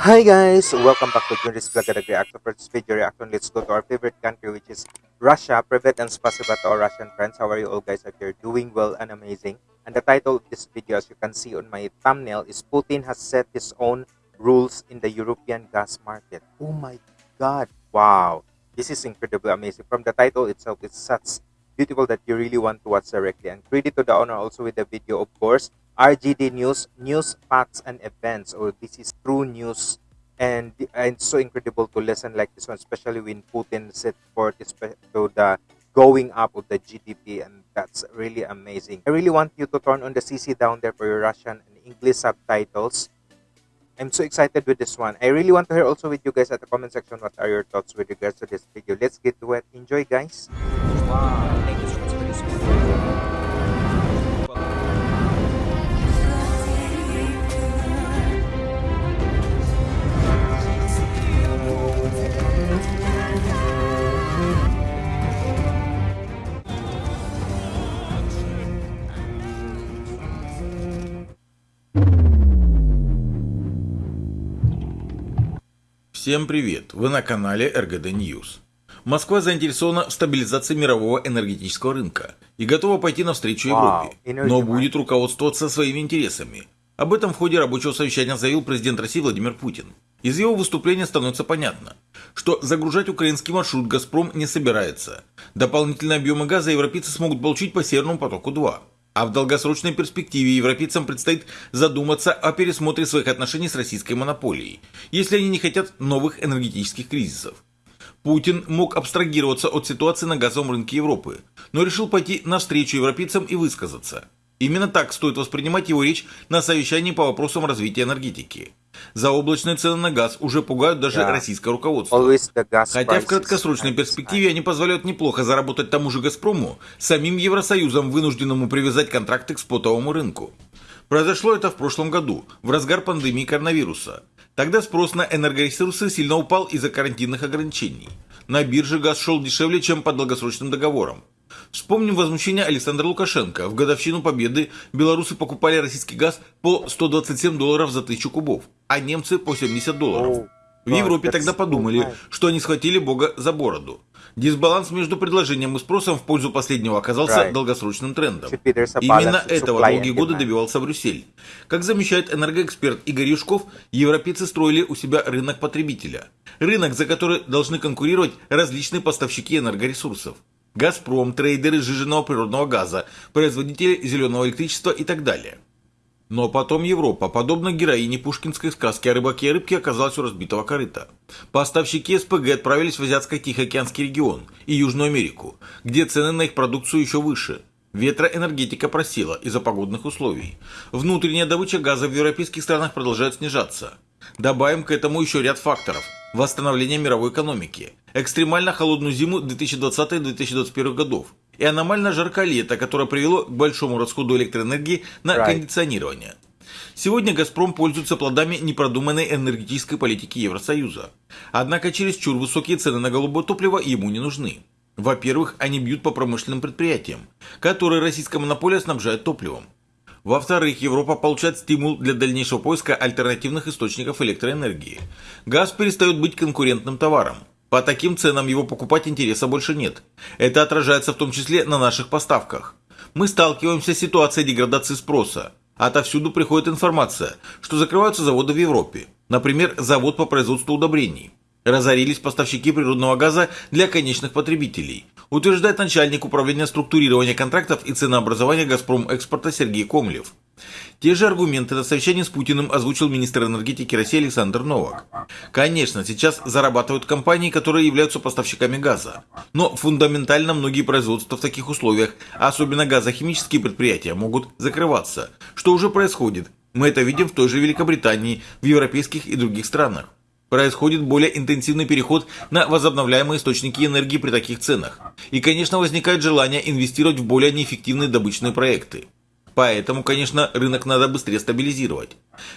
Hi guys, welcome back to Junris Vlog and Reaction. For this video reaction, let's go to our favorite country which is Russia. Private and spasiba to our Russian friends. How are you all guys? Hope you're doing well and amazing. And the title of this video, as you can see on my thumbnail, is Putin has set his own rules in the European gas market. Oh my god. Wow. This is incredibly amazing. From the title itself, it's such beautiful that you really want to watch directly. And credit to the owner also with the video, of course. RGD News, News, Facts, and Events. Or this is true news. And, and it's so incredible to listen like this one, especially when Putin set forth to the going up of the GDP. And that's really amazing. I really want you to turn on the CC down there for your Russian and English subtitles. I'm so excited with this one. I really want to hear also with you guys at the comment section what are your thoughts with regards to this video. Let's get to it. Enjoy, guys. Wow, Всем привет! Вы на канале РГД News. Москва заинтересована в стабилизации мирового энергетического рынка и готова пойти навстречу Европе, но будет руководствоваться своими интересами. Об этом в ходе рабочего совещания заявил президент России Владимир Путин. Из его выступления становится понятно, что загружать украинский маршрут «Газпром» не собирается. Дополнительные объемы газа европейцы смогут получить по «Северному потоку-2». А в долгосрочной перспективе европейцам предстоит задуматься о пересмотре своих отношений с российской монополией, если они не хотят новых энергетических кризисов. Путин мог абстрагироваться от ситуации на газовом рынке Европы, но решил пойти навстречу европейцам и высказаться. Именно так стоит воспринимать его речь на совещании по вопросам развития энергетики. Заоблачные цены на газ уже пугают даже Да. российское руководство. Хотя в краткосрочной перспективе они позволяют неплохо заработать тому же «Газпрому», самим Евросоюзом, вынужденному привязать контракты к спотовому рынку. Произошло это в прошлом году, в разгар пандемии коронавируса. Тогда спрос на энергоресурсы сильно упал из-за карантинных ограничений. На бирже газ шел дешевле, чем по долгосрочным договорам. Вспомним возмущение Александра Лукашенко. В годовщину победы белорусы покупали российский газ по 127 долларов за тысячу кубов, а немцы по 70 долларов. В Европе тогда подумали, что они схватили Бога за бороду. Дисбаланс между предложением и спросом в пользу последнего оказался Right. долгосрочным трендом. Именно этого долгие годы добивался Брюссель. Как замечает энергоэксперт Игорь Юшков, европейцы строили у себя рынок потребителя. Рынок, за который должны конкурировать различные поставщики энергоресурсов. «Газпром», трейдеры сжиженного природного газа, производители зеленого электричества и так далее. Но потом Европа, подобно героине пушкинской сказки о рыбаке и рыбке, оказалась у разбитого корыта. Поставщики СПГ отправились в Азиатско-Тихоокеанский регион и Южную Америку, где цены на их продукцию еще выше. Ветроэнергетика просела из-за погодных условий. Внутренняя добыча газа в европейских странах продолжает снижаться. Добавим к этому еще ряд факторов. Восстановление мировой экономики, экстремально холодную зиму 2020-2021 годов и аномально жаркое лето, которое привело к большому расходу электроэнергии на Right. кондиционирование. Сегодня «Газпром» пользуется плодами непродуманной энергетической политики Евросоюза. Однако чересчур высокие цены на голубое топливо ему не нужны. Во-первых, они бьют по промышленным предприятиям, которые российская монополия снабжает топливом. Во-вторых, Европа получает стимул для дальнейшего поиска альтернативных источников электроэнергии. Газ перестает быть конкурентным товаром. По таким ценам его покупать интереса больше нет. Это отражается в том числе на наших поставках. Мы сталкиваемся с ситуацией деградации спроса. Отовсюду приходит информация, что закрываются заводы в Европе. Например, завод по производству удобрений. Разорились поставщики природного газа для конечных потребителей, утверждает начальник управления структурирования контрактов и ценообразования «Газпром Экспорта» Сергей Комлев. Те же аргументы на совещании с Путиным озвучил министр энергетики России Александр Новак. Конечно, сейчас зарабатывают компании, которые являются поставщиками газа. Но фундаментально многие производства в таких условиях, а особенно газохимические предприятия, могут закрываться, что уже происходит. Мы это видим в той же Великобритании, в европейских и других странах. Происходит более интенсивный переход на возобновляемые источники энергии при таких ценах. И, конечно, возникает желание инвестировать в более неэффективные добычные проекты. Поэтому, конечно, рынок надо быстрее стабилизировать.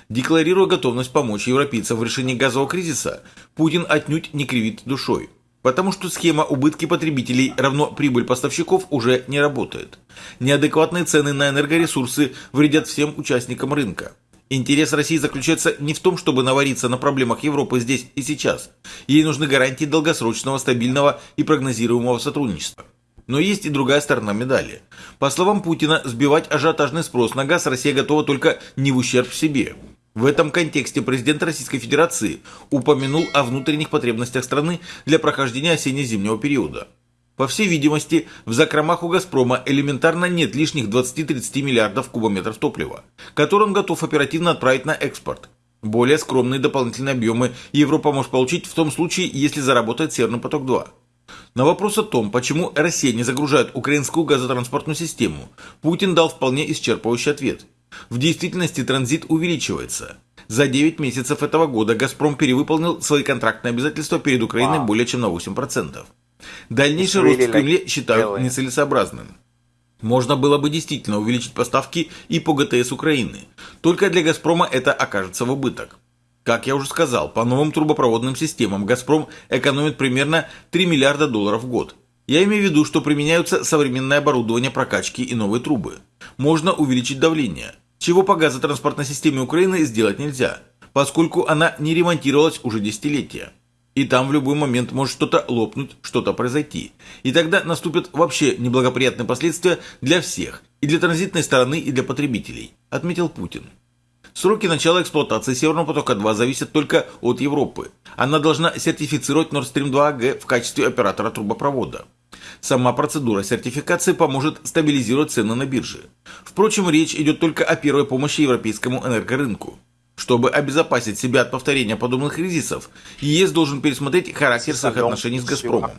Декларируя готовность помочь европейцам в решении газового кризиса, Путин отнюдь не кривит душой. Потому что схема убытки потребителей равно прибыль поставщиков уже не работает. Неадекватные цены на энергоресурсы вредят всем участникам рынка. Интерес России заключается не в том, чтобы навариться на проблемах Европы здесь и сейчас. Ей нужны гарантии долгосрочного, стабильного и прогнозируемого сотрудничества. Но есть и другая сторона медали. По словам Путина, сбивать ажиотажный спрос на газ Россия готова только не в ущерб себе. В этом контексте президент Российской Федерации упомянул о внутренних потребностях страны для прохождения осенне-зимнего периода. По всей видимости, в закромах у «Газпрома» элементарно нет лишних 20-30 миллиардов кубометров топлива, которые он готов оперативно отправить на экспорт. Более скромные дополнительные объемы Европа может получить в том случае, если заработает «Северный поток-2». На вопрос о том, почему Россия не загружает украинскую газотранспортную систему, Путин дал вполне исчерпывающий ответ. В действительности транзит увеличивается. За 9 месяцев этого года «Газпром» перевыполнил свои контрактные обязательства перед Украиной более чем на 8%. Дальнейший рост в Кремле считают нецелесообразным. Можно было бы действительно увеличить поставки и по ГТС Украины. Только для «Газпрома» это окажется в убыток. Как я уже сказал, по новым трубопроводным системам «Газпром» экономит примерно 3 миллиарда долларов в год. Я имею в виду, что применяются современное оборудование прокачки и новые трубы. Можно увеличить давление, чего по газотранспортной системе Украины сделать нельзя, поскольку она не ремонтировалась уже десятилетия. И там в любой момент может что-то лопнуть, что-то произойти. И тогда наступят вообще неблагоприятные последствия для всех, и для транзитной стороны, и для потребителей, отметил Путин. Сроки начала эксплуатации Северного потока-2 зависят только от Европы. Она должна сертифицировать Nord Stream 2 AG в качестве оператора трубопровода. Сама процедура сертификации поможет стабилизировать цены на бирже. Впрочем, речь идет только о первой помощи европейскому энергорынку. Чтобы обезопасить себя от повторения подобных кризисов, ЕС должен пересмотреть характер своих отношений с «Газпромом»,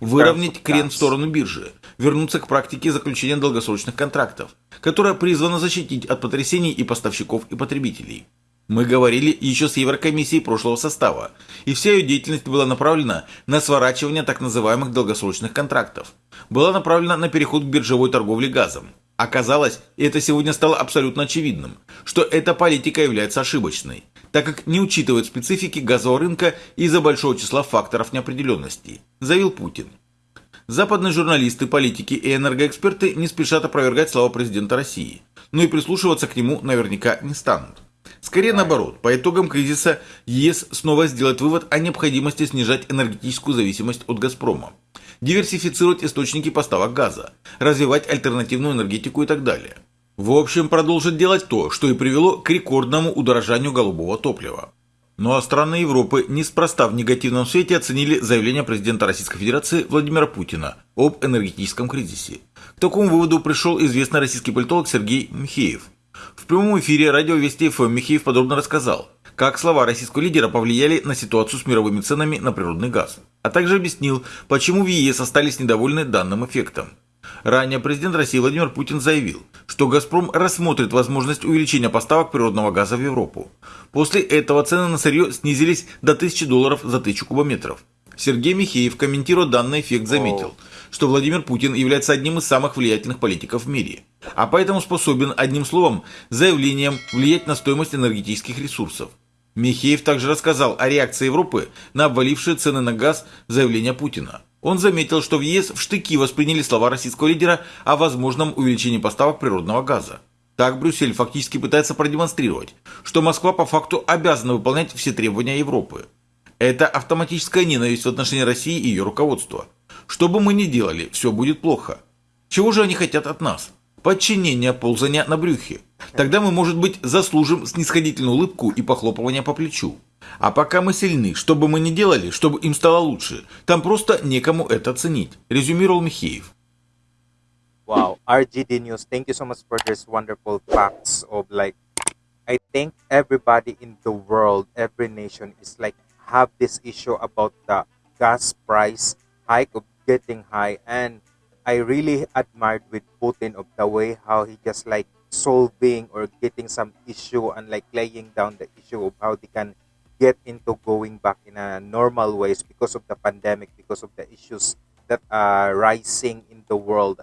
выровнять крен в сторону биржи, вернуться к практике заключения долгосрочных контрактов, которая призвана защитить от потрясений и поставщиков, и потребителей. Мы говорили еще с Еврокомиссией прошлого состава, и вся ее деятельность была направлена на сворачивание так называемых долгосрочных контрактов. Была направлена на переход к биржевой торговле газом. Оказалось, и это сегодня стало абсолютно очевидным, что эта политика является ошибочной, так как не учитывает специфики газового рынка из-за большого числа факторов неопределенности, заявил Путин. Западные журналисты, политики и энергоэксперты не спешат опровергать слова президента России, но и прислушиваться к нему наверняка не станут. Скорее наоборот, по итогам кризиса ЕС снова сделает вывод о необходимости снижать энергетическую зависимость от «Газпрома», диверсифицировать источники поставок газа, развивать альтернативную энергетику и так далее. В общем, продолжит делать то, что и привело к рекордному удорожанию голубого топлива. Ну а страны Европы неспроста в негативном свете оценили заявление президента Российской Федерации Владимира Путина об энергетическом кризисе. К такому выводу пришел известный российский политолог Сергей Михеев. В прямом эфире радио Вести ФМ Михеев подробно рассказал, как слова российского лидера повлияли на ситуацию с мировыми ценами на природный газ, а также объяснил, почему в ЕС остались недовольны данным эффектом. Ранее президент России Владимир Путин заявил, что «Газпром» рассмотрит возможность увеличения поставок природного газа в Европу. После этого цены на сырье снизились до 1000 долларов за 1000 кубометров. Сергей Михеев, комментируя данный эффект, заметил, что Владимир Путин является одним из самых влиятельных политиков в мире, а поэтому способен, одним словом, заявлением влиять на стоимость энергетических ресурсов. Михеев также рассказал о реакции Европы на обвалившие цены на газ заявления Путина. Он заметил, что в ЕС в штыки восприняли слова российского лидера о возможном увеличении поставок природного газа. Так Брюссель фактически пытается продемонстрировать, что Москва по факту обязана выполнять все требования Европы. Это автоматическая ненависть в отношении России и ее руководства. Что бы мы ни делали, все будет плохо. Чего же они хотят от нас? Подчинение, ползания на брюхе. Тогда мы, может быть, заслужим снисходительную улыбку и похлопывание по плечу. А пока мы сильны, что бы мы ни делали, чтобы им стало лучше, там просто некому это оценить, резюмировал Михеев. Wow, RGD News, thank you so much for this wonderful facts of like, I think everybody in the world, every nation is like have this issue about the gas price hike of getting high and I really admired with Putin of the way how he just like solving or getting some issue and like laying down the issue of how they can get into going back in a normal ways because of the pandemic, because of the issues that are rising in the world.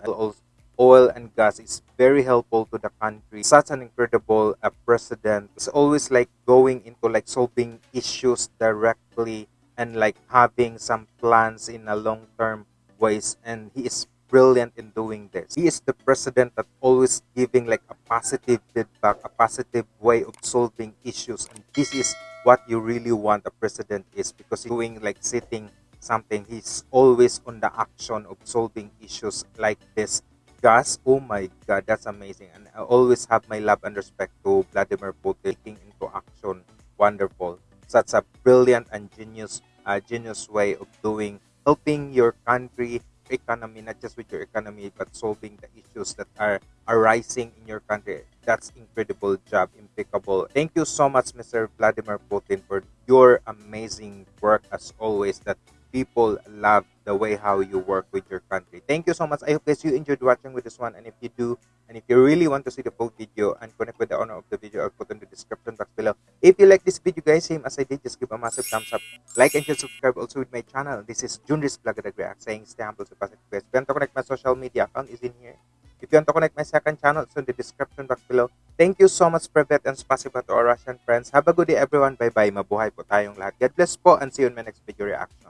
Oil and gas is very helpful to the country. Such an incredible uh, president. It's always like going into like solving issues directly and like having some plans in a long term ways. And he is brilliant in doing this. He is the president that always giving like a positive feedback, a positive way of solving issues. And this is what you really want a president is because he's doing like sitting something. He's always on the action of solving issues like this. Gas, oh my god, that's amazing. And I always have my love and respect to Vladimir Putin taking into action. Wonderful. Such a brilliant and genius uh, genius way of doing helping your country economy, not just with your economy, but solving the issues that are arising in your country. That's incredible job, impeccable. Thank you so much, Mr. Vladimir Putin, for your amazing work as always. That people love the way how you work with your country. Thank you so much. I hope guys you enjoyed watching with this one. And if you do, and if you really want to see the full video and connect with the owner of the video, I'll put in the description box below. If you like this video, guys, same as I did, just give a massive thumbs up. Like and share, subscribe also with my channel. This is Junris React saying stay humble, stay positive, guys. If you want to connect my social media account is in here. If you want to connect my second channel, it's in the description box below. Thank you so much, Privet, and spasiba to our Russian friends. Have a good day, everyone. Bye-bye. Mabuhay po tayong lahat. God bless po, and see you in my next video reaction.